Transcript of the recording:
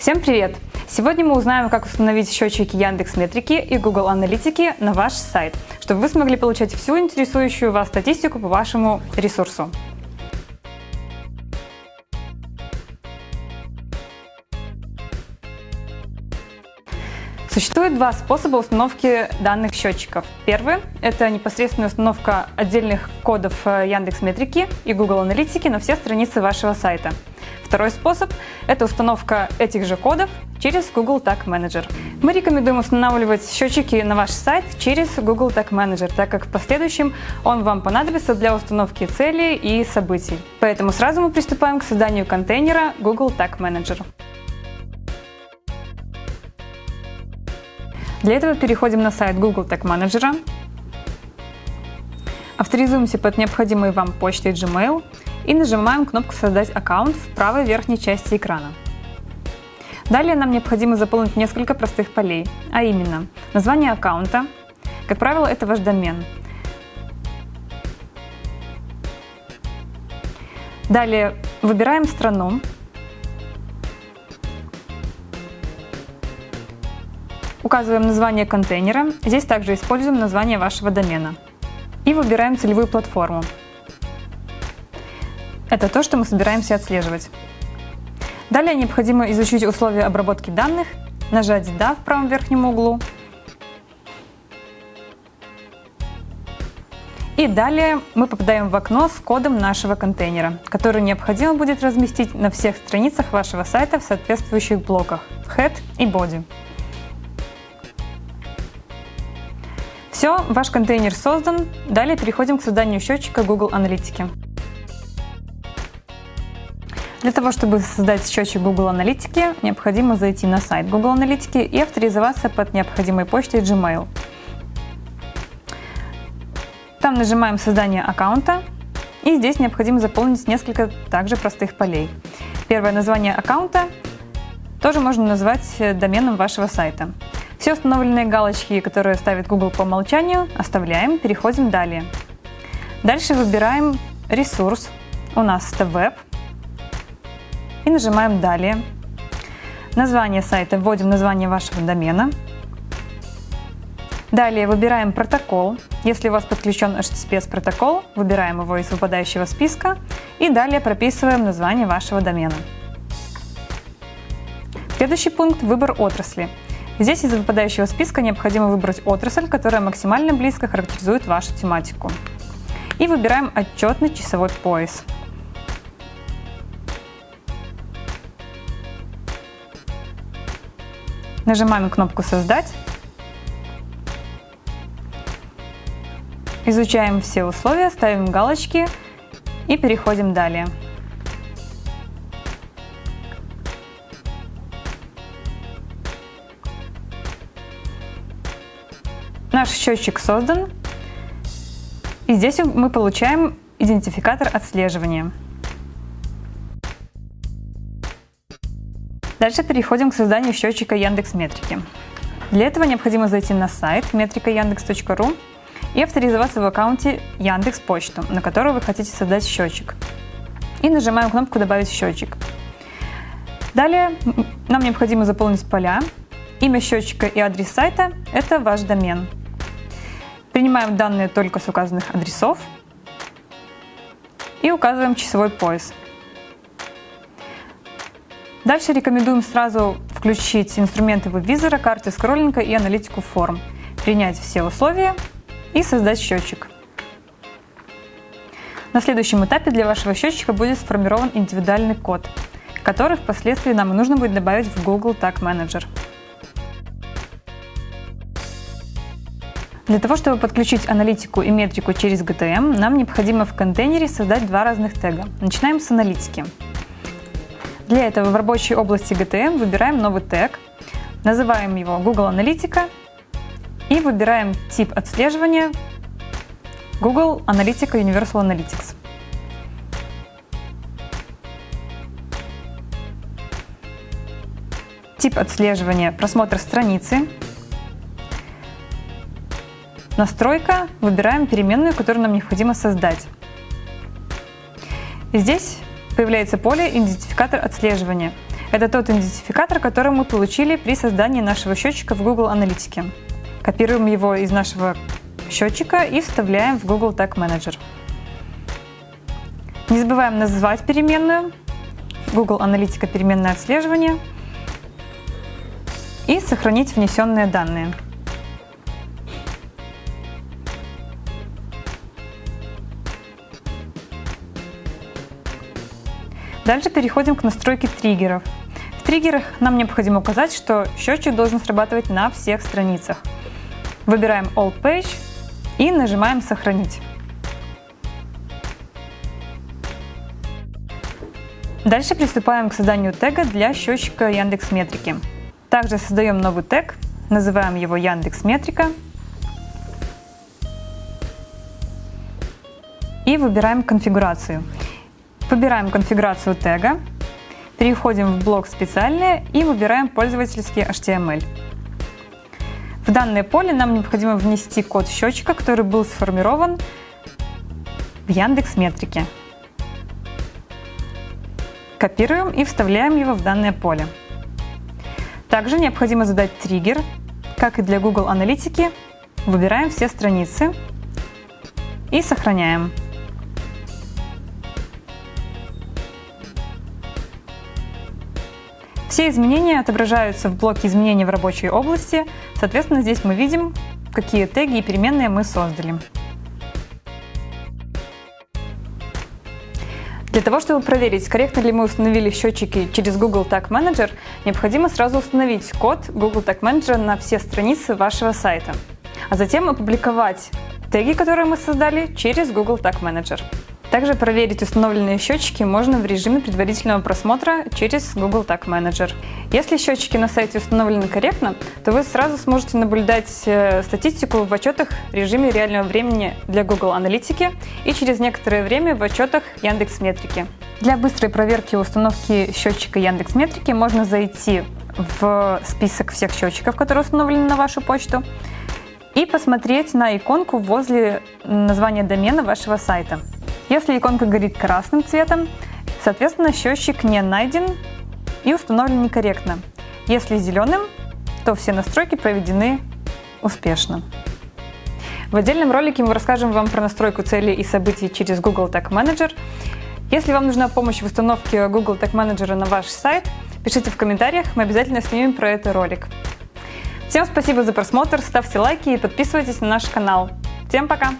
Всем привет! Сегодня мы узнаем, как установить счетчики Яндекс Метрики и Google Аналитики на ваш сайт, чтобы вы смогли получать всю интересующую вас статистику по вашему ресурсу. Существует два способа установки данных счетчиков. Первый – это непосредственная установка отдельных кодов э, Яндекс Метрики и Google Аналитики на все страницы вашего сайта. Второй способ – это установка этих же кодов через Google Tag Manager. Мы рекомендуем устанавливать счетчики на ваш сайт через Google Tag Manager, так как в последующем он вам понадобится для установки целей и событий. Поэтому сразу мы приступаем к созданию контейнера Google Tag Manager. Для этого переходим на сайт Google Tag Manager, авторизуемся под необходимой вам почтой Gmail и нажимаем кнопку «Создать аккаунт» в правой верхней части экрана. Далее нам необходимо заполнить несколько простых полей, а именно название аккаунта, как правило, это ваш домен. Далее выбираем страну, Указываем название контейнера. Здесь также используем название вашего домена. И выбираем целевую платформу. Это то, что мы собираемся отслеживать. Далее необходимо изучить условия обработки данных, нажать «Да» в правом верхнем углу. И далее мы попадаем в окно с кодом нашего контейнера, который необходимо будет разместить на всех страницах вашего сайта в соответствующих блоках Head и Body. Все, ваш контейнер создан. Далее переходим к созданию счетчика Google Аналитики. Для того, чтобы создать счетчик Google Аналитики, необходимо зайти на сайт Google Аналитики и авторизоваться под необходимой почтой Gmail. Там нажимаем «Создание аккаунта» и здесь необходимо заполнить несколько также простых полей. Первое название аккаунта тоже можно назвать доменом вашего сайта. Все установленные галочки, которые ставит Google по умолчанию, оставляем, переходим далее. Дальше выбираем ресурс, у нас это веб, и нажимаем «Далее». Название сайта, вводим название вашего домена. Далее выбираем протокол. Если у вас подключен HTTPS протокол, выбираем его из выпадающего списка и далее прописываем название вашего домена. Следующий пункт – выбор отрасли. Здесь из выпадающего списка необходимо выбрать отрасль, которая максимально близко характеризует вашу тематику. И выбираем отчетный часовой пояс. Нажимаем кнопку «Создать». Изучаем все условия, ставим галочки и переходим далее. Наш счетчик создан. И здесь мы получаем идентификатор отслеживания. Дальше переходим к созданию счетчика Яндекс Метрики. Для этого необходимо зайти на сайт метрикаяндекс.ру и авторизоваться в аккаунте Яндекс Почту, на которую вы хотите создать счетчик. И нажимаем кнопку «Добавить счетчик». Далее нам необходимо заполнить поля. Имя счетчика и адрес сайта – это ваш домен. Принимаем данные только с указанных адресов и указываем часовой пояс. Дальше рекомендуем сразу включить инструменты веб-визора, карты скроллинга и аналитику форм, принять все условия и создать счетчик. На следующем этапе для вашего счетчика будет сформирован индивидуальный код, который впоследствии нам нужно будет добавить в Google Tag Manager. Для того, чтобы подключить аналитику и метрику через GTM, нам необходимо в контейнере создать два разных тега. Начинаем с аналитики. Для этого в рабочей области GTM выбираем новый тег, называем его Google Аналитика и выбираем тип отслеживания Google Аналитика Universal Analytics. Тип отслеживания – просмотр страницы, Настройка. Выбираем переменную, которую нам необходимо создать. Здесь появляется поле «Идентификатор отслеживания». Это тот идентификатор, который мы получили при создании нашего счетчика в Google Аналитике. Копируем его из нашего счетчика и вставляем в Google Tag Manager. Не забываем назвать переменную Google Аналитика переменное отслеживание и сохранить внесенные данные. Дальше переходим к настройке триггеров. В триггерах нам необходимо указать, что счетчик должен срабатывать на всех страницах. Выбираем All Page и нажимаем «Сохранить». Дальше приступаем к созданию тега для счетчика Яндекс Метрики. Также создаем новый тег, называем его Яндекс Метрика и выбираем конфигурацию. Выбираем конфигурацию тега, переходим в блок «Специальные» и выбираем пользовательский HTML. В данное поле нам необходимо внести код счетчика, который был сформирован в Яндекс Метрике. Копируем и вставляем его в данное поле. Также необходимо задать триггер, как и для Google Аналитики. Выбираем все страницы и сохраняем. Все изменения отображаются в блоке изменений в рабочей области. Соответственно, здесь мы видим, какие теги и переменные мы создали. Для того, чтобы проверить, корректно ли мы установили счетчики через Google Tag Manager, необходимо сразу установить код Google Tag Manager на все страницы вашего сайта, а затем опубликовать теги, которые мы создали, через Google Tag Manager. Также проверить установленные счетчики можно в режиме предварительного просмотра через Google Tag Manager. Если счетчики на сайте установлены корректно, то вы сразу сможете наблюдать э, статистику в отчетах в режиме реального времени для Google Аналитики и через некоторое время в отчетах Яндекс Метрики. Для быстрой проверки установки счетчика Яндекс Метрики можно зайти в список всех счетчиков, которые установлены на вашу почту, и посмотреть на иконку возле названия домена вашего сайта. Если иконка горит красным цветом, соответственно счетчик не найден и установлен некорректно. Если зеленым, то все настройки проведены успешно. В отдельном ролике мы расскажем вам про настройку целей и событий через Google Tag Manager. Если вам нужна помощь в установке Google Tag Manager на ваш сайт, пишите в комментариях, мы обязательно снимем про это ролик. Всем спасибо за просмотр, ставьте лайки и подписывайтесь на наш канал. Всем пока!